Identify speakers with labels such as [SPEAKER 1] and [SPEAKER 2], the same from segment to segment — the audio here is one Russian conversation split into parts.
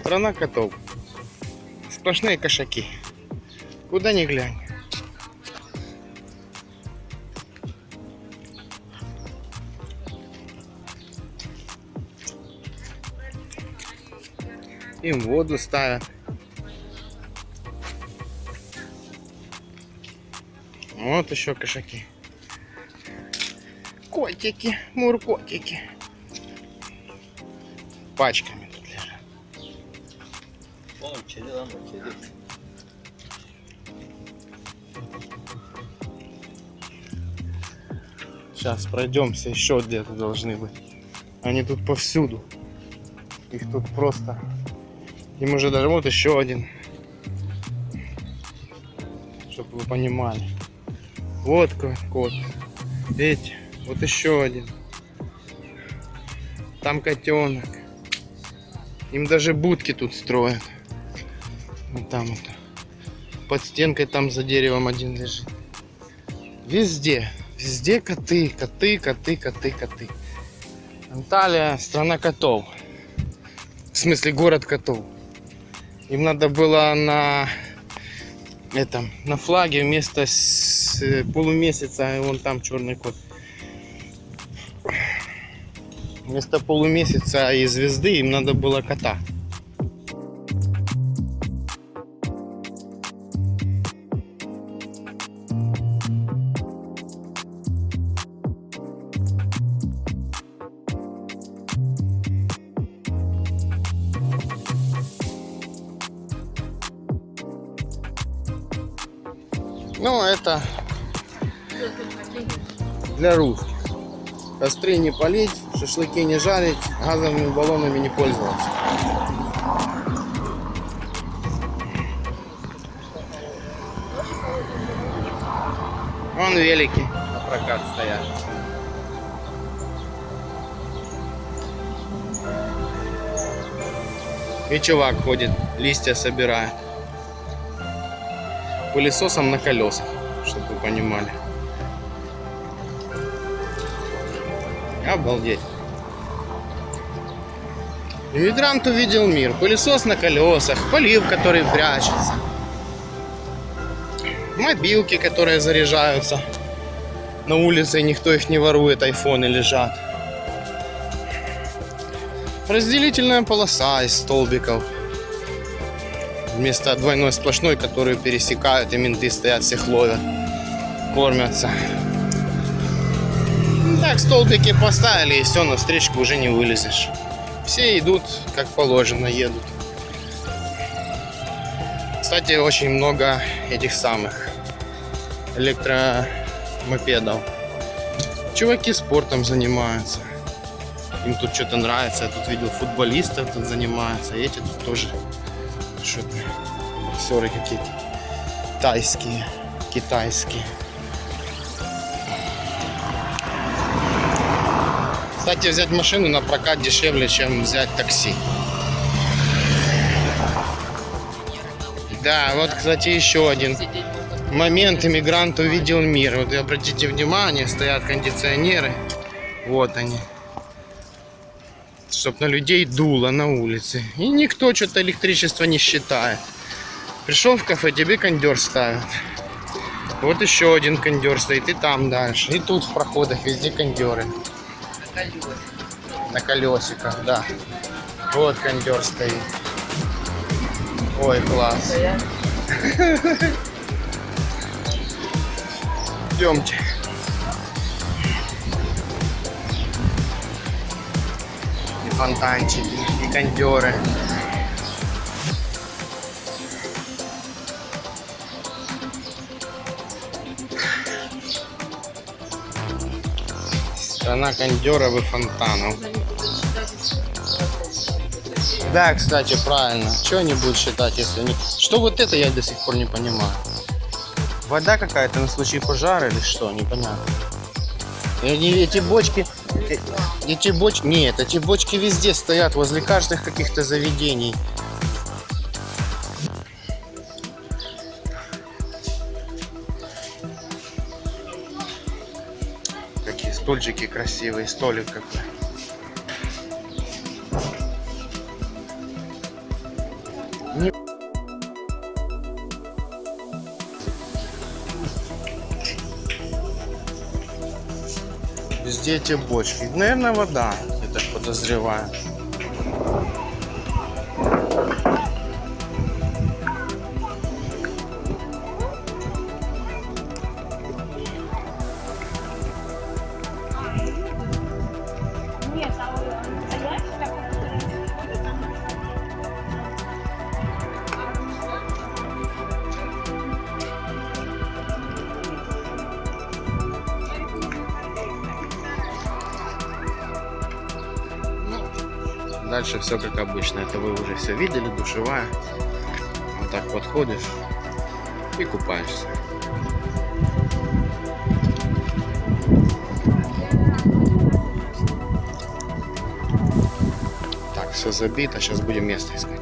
[SPEAKER 1] Страна котов. Сплошные кошаки. Куда ни глянь. Им воду ставят. Вот еще кошаки. Котики, муркотики.
[SPEAKER 2] Oğlum kedi lan bu kedi.
[SPEAKER 1] Сейчас пройдемся, еще где-то должны быть. Они тут повсюду. Их тут просто. Им уже даже вот еще один. Чтобы вы понимали. Вот ко- кот. Видите? Вот еще один. Там котенок. Им даже будки тут строят. Вот там вот. Под стенкой там за деревом один лежит. Везде. Везде коты, коты, коты, коты, коты. Анталия страна котов. В смысле город котов. Им надо было на этом на флаге вместо с- э, полумесяца, вон там черный кот. Вместо полумесяца и звезды им надо было кота. Ну, это для русских. Костры не полить, шашлыки не жарить, газовыми баллонами не пользоваться. Вон велики на прокат стоят. И чувак ходит, листья собирает. Пылесосом на колесах, чтобы вы понимали. Обалдеть. Иммигрант увидел мир. Пылесос на колесах, полив, который прячется. Мобилки, которые заряжаются. На улице никто их не ворует, айфоны лежат. Разделительная полоса из столбиков. Вместо двойной сплошной, которую пересекают, и менты стоят, всех ловят. Кормятся. Ну Так, столбики поставили, и все, на встречку уже не вылезешь. Все идут, как положено, едут. Кстати, очень много этих самых электромопедов. Чуваки спортом занимаются. Им тут что-то нравится. Я тут видел футболистов тут занимаются. Эти тут тоже что-то боксеры какие-то. Тайские, китайские. Кстати, взять машину на прокат дешевле, чем взять такси. Да, вот, кстати, еще один момент. Иммигрант увидел мир. Вот обратите внимание, стоят кондиционеры. Вот они. Чтоб на людей дуло на улице. И никто что-то электричество не считает. Пришел в кафе, тебе кондер ставят. Вот еще один кондер стоит, и там дальше. И тут в проходах везде кондеры. На колесиках, да. Вот кондер стоит. Ой, класс. Идемте. Фонтанчики, и кондеры. Страна кондеров и фонтанов. Да, кстати, правильно. Что они будут считать, если они... Что вот это я до сих пор не понимаю. Вода какая-то на случай пожара или что, непонятно. И они- эти бочки... Эти бочки... Нет, эти бочки везде стоят, возле каждых каких-то заведений. Какие стульчики красивые, столик какой. Везде эти бочки. Наверное, вода, я так подозреваю. Дальше все как обычно. Это вы уже все видели, душевая. Вот так подходишь и купаешься. Так, все забито. Сейчас будем место искать.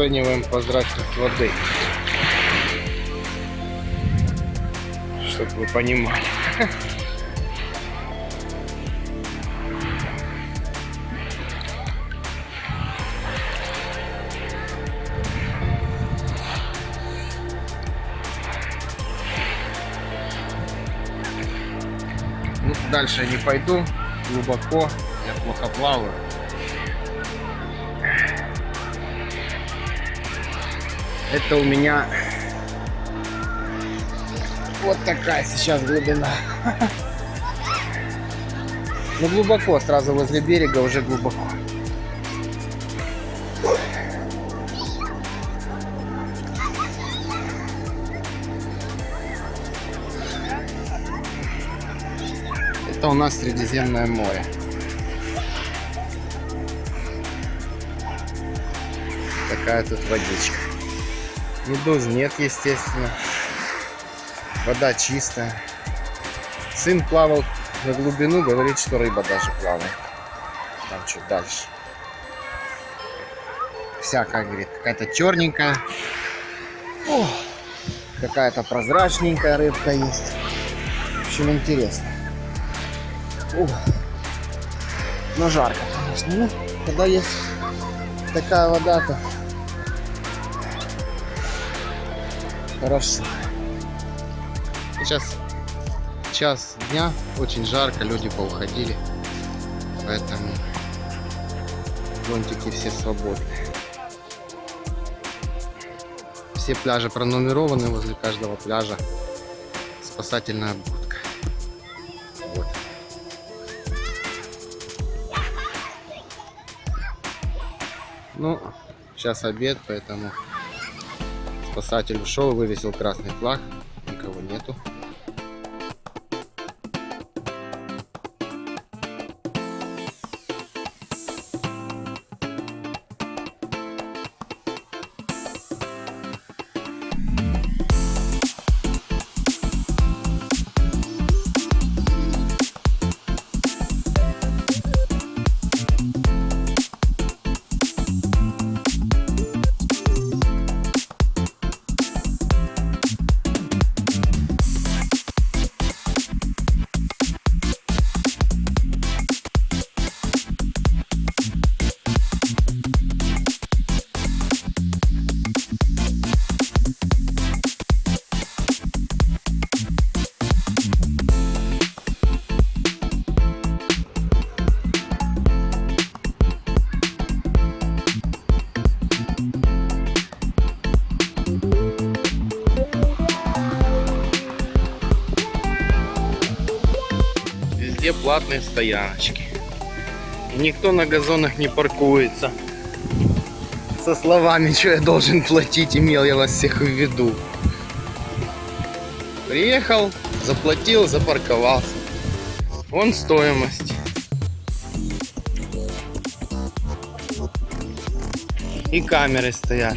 [SPEAKER 1] Оцениваем прозрачность воды. Чтобы вы понимали. Ну, дальше не пойду. Глубоко. Я плохо плаваю. Это у меня вот такая сейчас глубина. Ну глубоко, сразу возле берега уже глубоко. Это у нас Средиземное море. Такая тут водичка. Медуз нет, естественно. Вода чистая. Сын плавал на глубину, говорит, что рыба даже плавает. Там чуть дальше. Всякая, говорит, какая-то черненькая. Какая-то прозрачненькая рыбка есть. В общем, интересно. Ух. Но жарко, конечно. Ну, когда есть такая вода, Хорошо. Сейчас час дня, очень жарко, люди поуходили. Поэтому зонтики все свободны. Все пляжи пронумерованы, возле каждого пляжа спасательная будка. Вот. Ну, сейчас обед, поэтому Спасатель ушел, вывесил красный флаг. Никого нету. Везде платные стояночки. Никто на газонах не паркуется. Со словами, что я должен платить, имел я вас всех в виду. Приехал, заплатил, запарковался. Вон стоимость. И камеры стоят.